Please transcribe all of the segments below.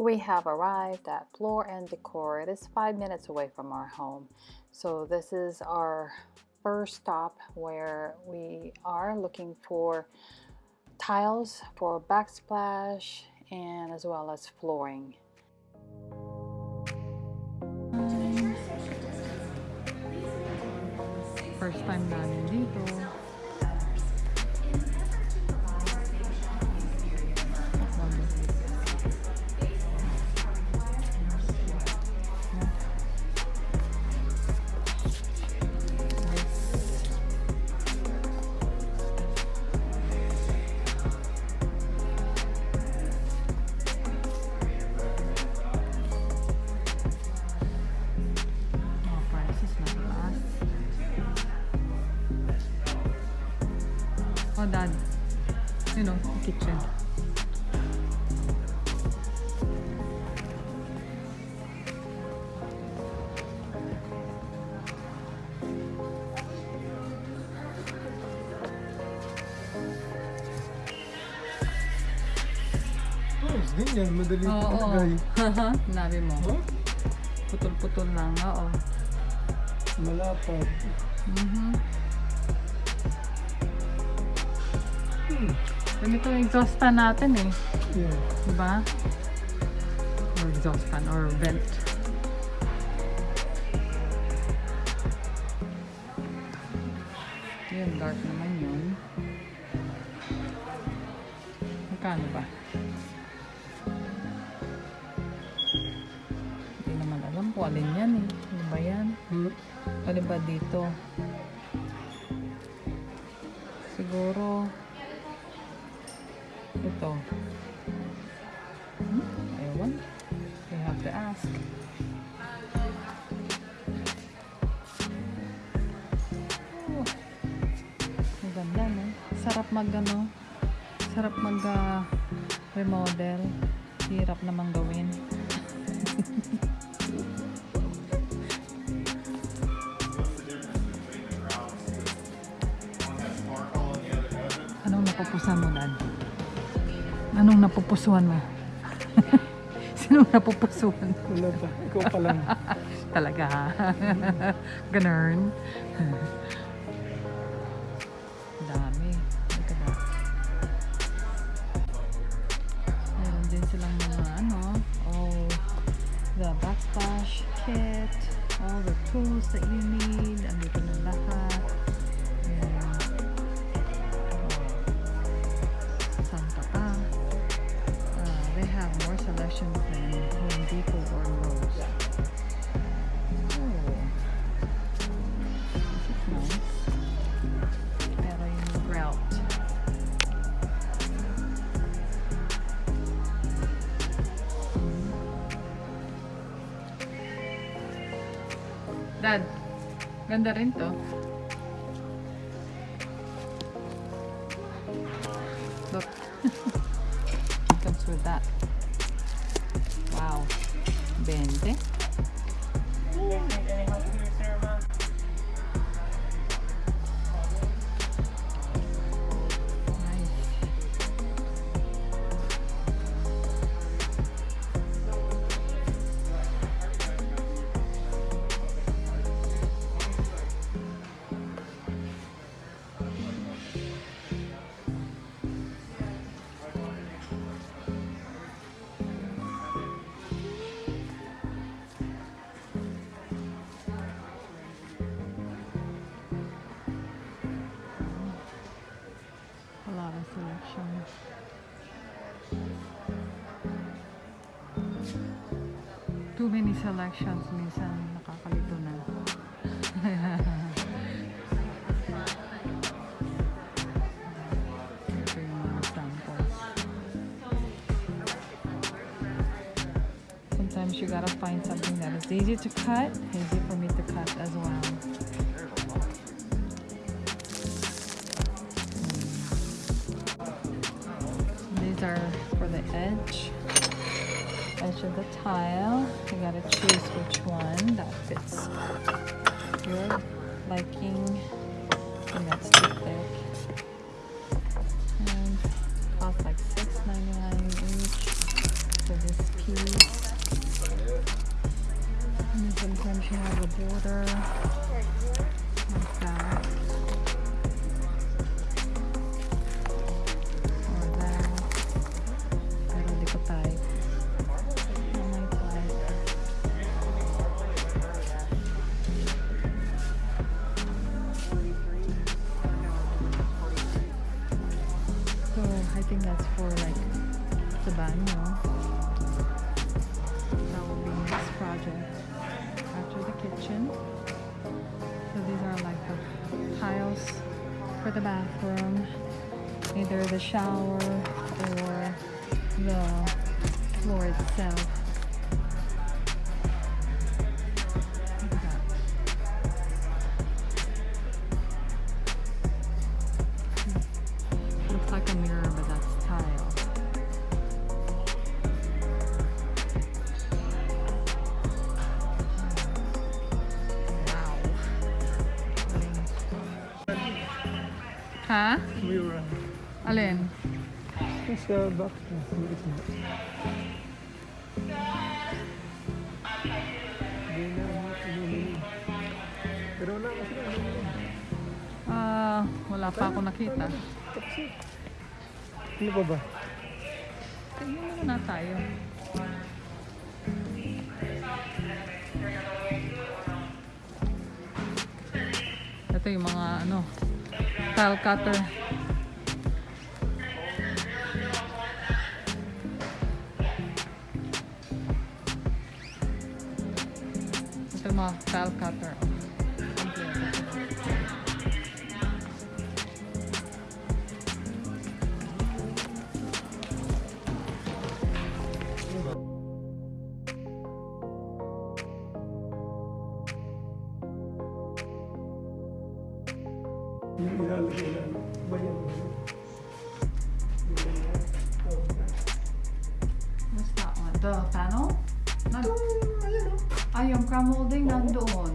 We have arrived at Floor and Decor. It is five minutes away from our home. So this is our first stop where we are looking for tiles for backsplash and as well as flooring. First time Madali Oo, oo. ilagay. Nabi mo. Oh, Putol-putol lang, oo. malapad. Mhm. Hmm. Ganito yung exhaust fan natin eh. Yeah. Diba? Or exhaust fan or vent. Yun, dark naman yun. Magkano ba? Alin ba dito? Siguro ito. Hmm? Ewan. You have to ask. Oh. Ang ganda, no? Sarap mag, ano, sarap mag ah, remodel. Hirap namang gawin. napupusan mo, Dad? Anong napupusuan mo? Sinong napupusuan? Wala pa. Ikaw pa lang. Talaga. Ganun. Dami. Selections than Home Depot or Lowe's. Oh. Dad, ganda rin to. Many selections, minsan nakakalito na. Sometimes you gotta find something that is easy to cut, easy for me to cut as well. Hmm. These are for the edge, edge of the tile. You gotta choose which one that fits your liking. And that's too thick. Think that's for like the banyo. That will be next project after the kitchen. So these are like the tiles for the bathroom, either the shower or the floor itself. Pero wala kasi na. Ah, wala pa ako nakita. Ano pa ba? Tingnan muna tayo. Ito yung mga ano, tile cutter. Ito yung mga tile cutter. Yung ilalagay na ano. Bayan mo. What's that one? The panel? Nan Ayan o. ah, yung crown molding nandoon.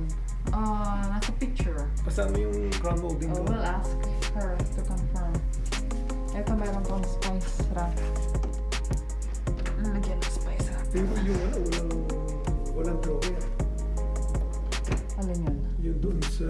Ah, nasa picture. Kasama yung crown molding Oh, ko. we'll ask her to confirm. Ito meron pang spice rack. Lagyan ng spice rack. Pero yung ano, walang, walang drawer. Alin yun? Yung doon sa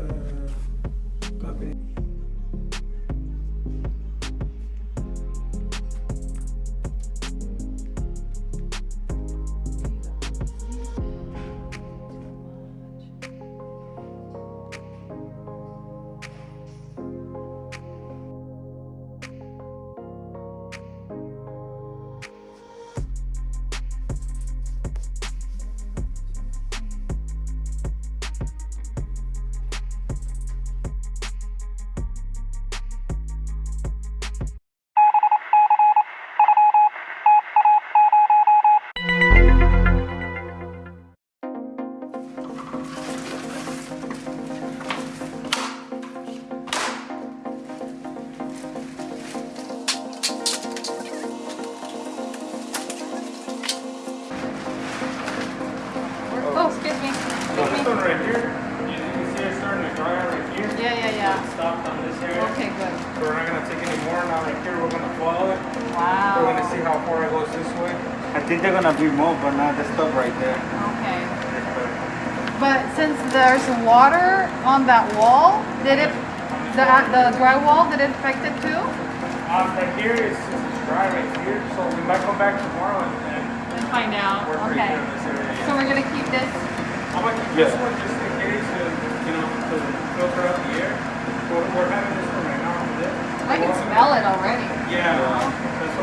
this way. I think they're gonna be more, but not the stuff right there. Okay. But since there's water on that wall, did it, the, the drywall, did it affect it too? Um, right here is it's dry right here, so we might come back tomorrow and, and Let's find out. we're Okay. good in this area. So we're gonna keep this. I'm gonna keep this one just in case to, you know, to filter out the air. We're, we're having this one right now. I can smell it already. Yeah, that's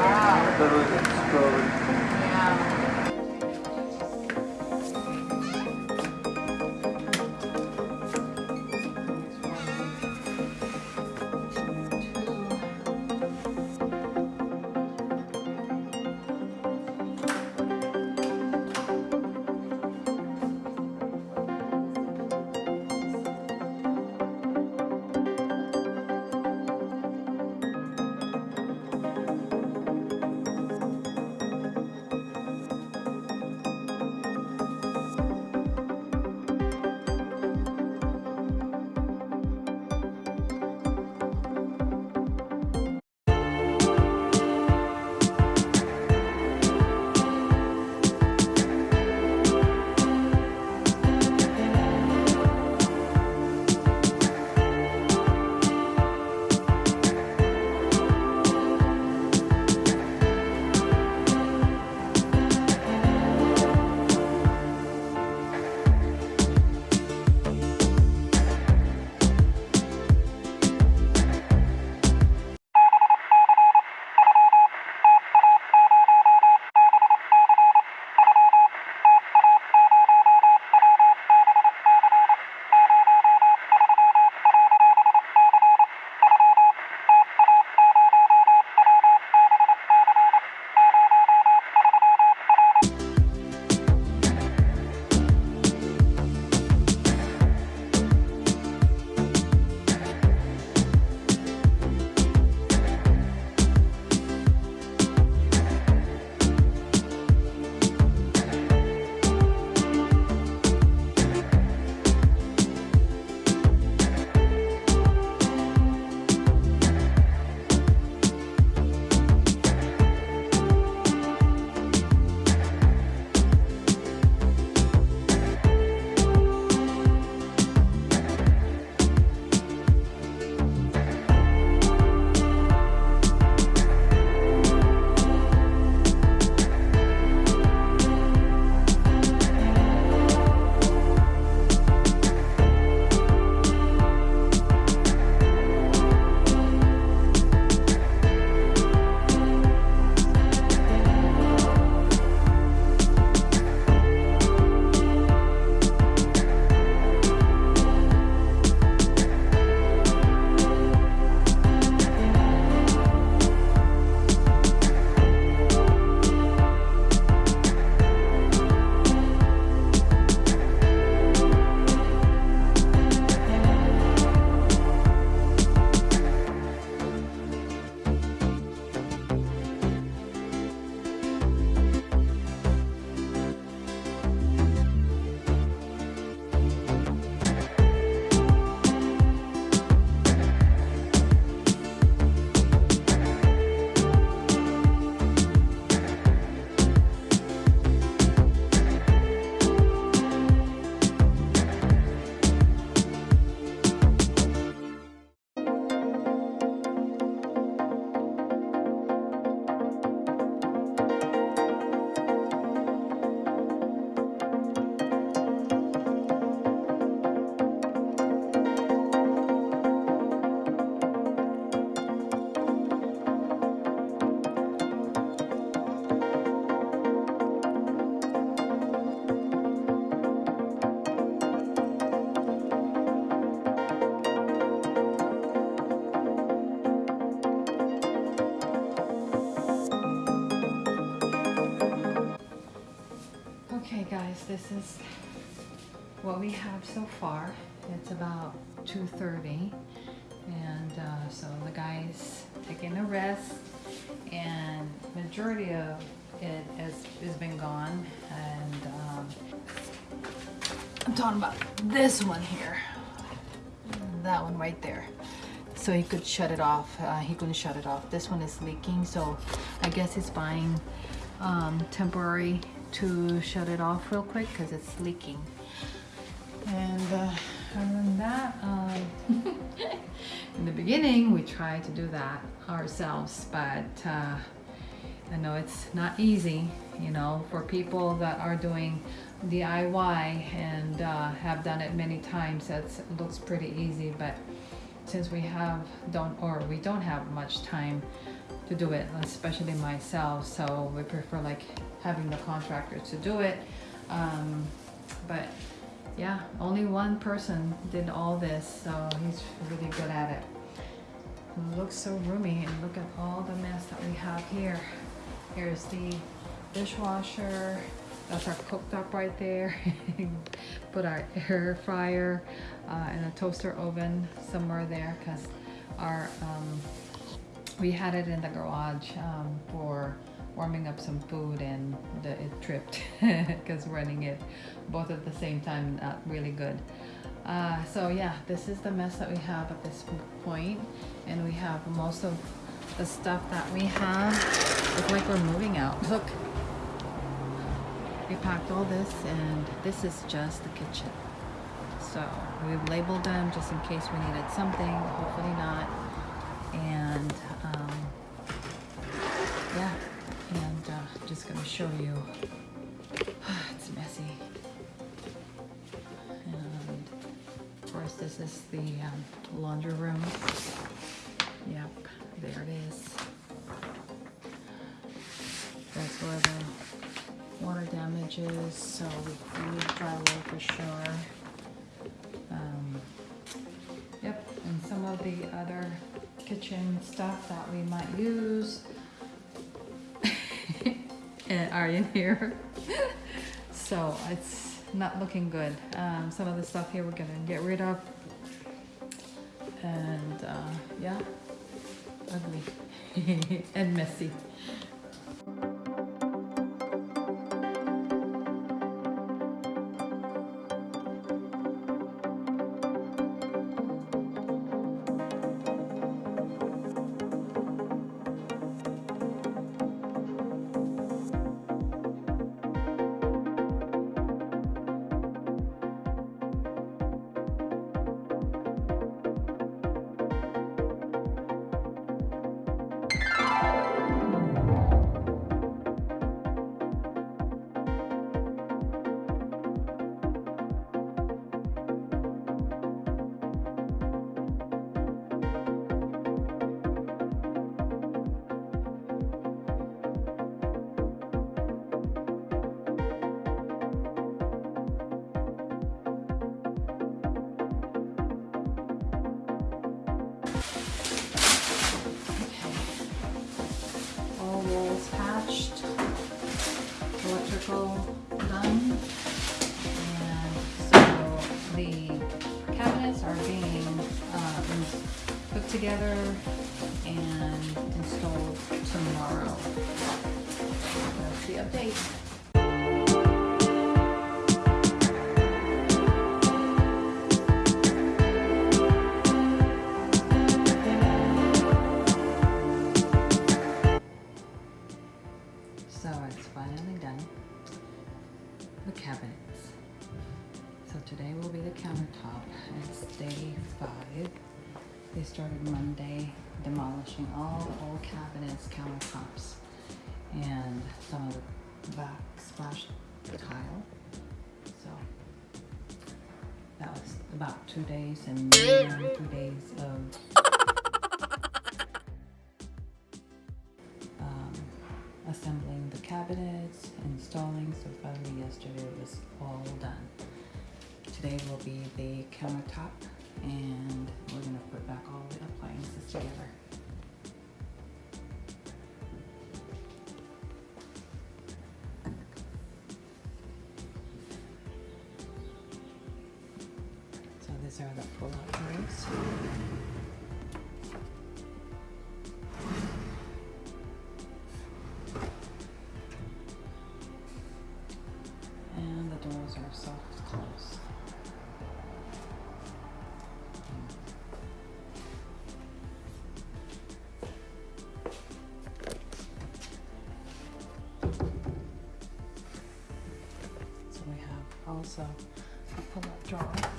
what my. 2.30 and uh, so the guy's taking a rest and majority of it has, has been gone. And um, I'm talking about this one here. That one right there. So he could shut it off uh, he couldn't shut it off. This one is leaking so I guess he's buying um, temporary to shut it off real quick because it's leaking. And uh, other than that um, in the beginning we tried to do that ourselves but uh, I know it's not easy you know for people that are doing DIY and uh, have done it many times it looks pretty easy but since we have don't or we don't have much time to do it especially myself so we prefer like having the contractor to do it um, but yeah only one person did all this so he's really good at it. Looks so roomy and look at all the mess that we have here. Here's the dishwasher that's our cooktop right there. Put our air fryer uh, and a toaster oven somewhere there because our um, we had it in the garage um, for warming up some food and the, it tripped because running it both at the same time not really good. Uh, so yeah this is the mess that we have at this point and we have most of the stuff that we have. Look like we're moving out. Look. We packed all this and this is just the kitchen. So we've labeled them just in case we needed something hopefully not. And show you. It's messy. And of course this is the um, laundry room. Yep there it is. That's where the water damage is so we need drywall for sure. Um, yep and some of the other kitchen stuff that we might use are in here. So it's not looking good. Um, some of the stuff here we're gonna get rid of. And uh, yeah. Ugly and messy electrical done, and so the cabinets are being uh, put together backsplash tile. So that was about two days and two days of um, assembling the cabinets, installing, so finally yesterday it was all done. Today will be the countertop and we're gonna put back all the appliances together. Also a pull-out drawer.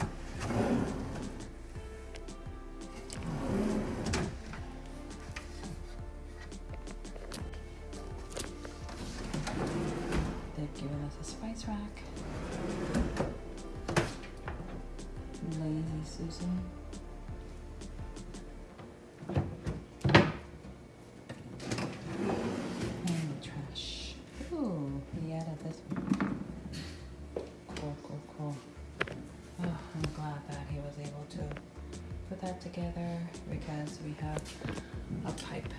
A pipe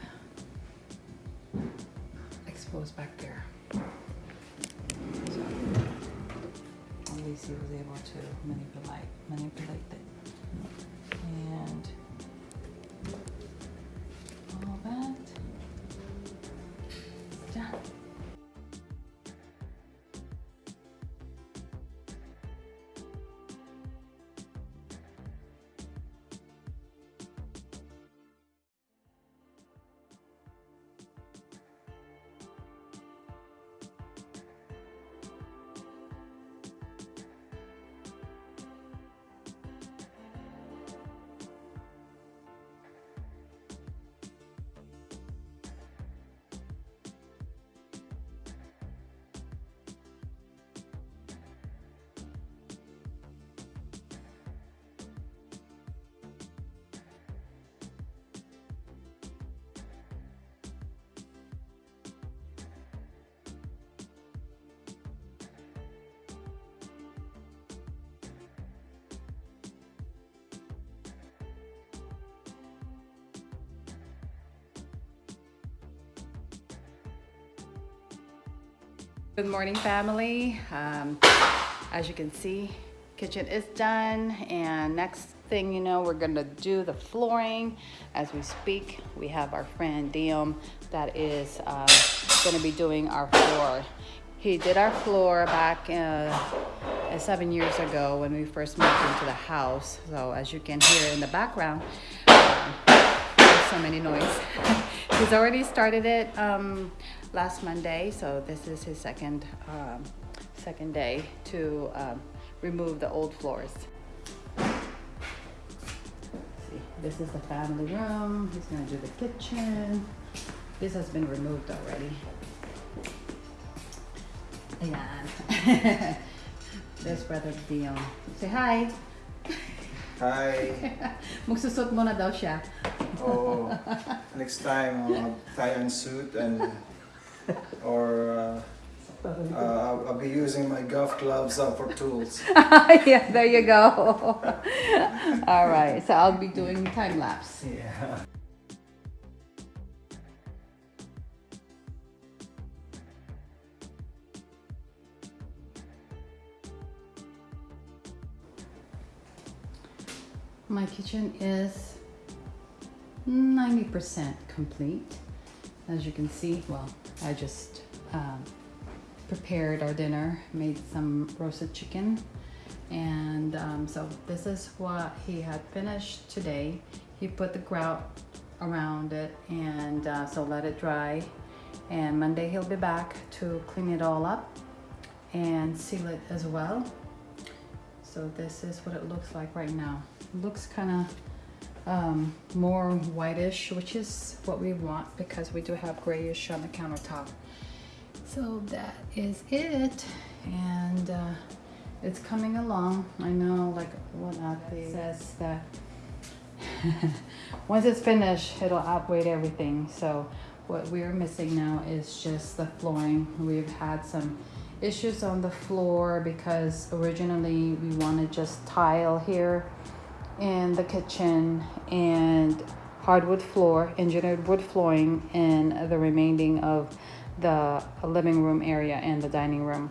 exposed back there. So at least he was able to manipulate manipulate it. Good morning, family. Um, as you can see, kitchen is done, and next thing you know, we're gonna do the flooring as we speak. We have our friend Diem that is uh, gonna be doing our floor. He did our floor back uh, seven years ago when we first moved into the house. So as you can hear in the background, um, there's so many noise. He's already started it um, last Monday, so this is his second um, second day to um, remove the old floors. See, this is the family room. He's gonna do the kitchen. This has been removed already. Ayan. There's Brother Dion. Say hi. Hi. Magsusot mo na daw siya. Oh, next time I'll tie on suit and or uh, uh, I'll, I'll be using my golf gloves uh, for tools. yeah, there you go. All right, so I'll be doing time lapse. Yeah. My kitchen is 90% complete. As you can see, well, I just um, prepared our dinner, made some roasted chicken. And um, so this is what he had finished today. He put the grout around it and uh, so let it dry. And Monday he'll be back to clean it all up and seal it as well. So this is what it looks like right now. It looks kind of um, more whitish, which is what we want because we do have grayish on the countertop. So that is it. And uh, it's coming along. I know like what Ate says that once it's finished, it'll outweigh everything. So what we're missing now is just the flooring. We've had some issues on the floor because originally we wanted just tile here in the kitchen and hardwood floor, engineered wood flooring in the remaining of the living room area and the dining room.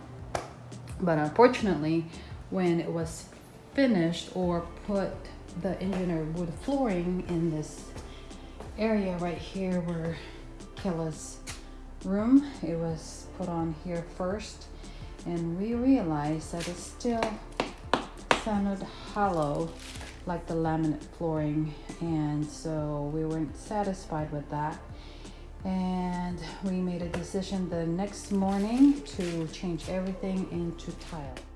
But unfortunately, when it was finished or put the engineered wood flooring in this area right here where Kella's room. It was put on here first and we realized that it still sounded hollow like the laminate flooring and so we weren't satisfied with that. And we made a decision the next morning to change everything into tile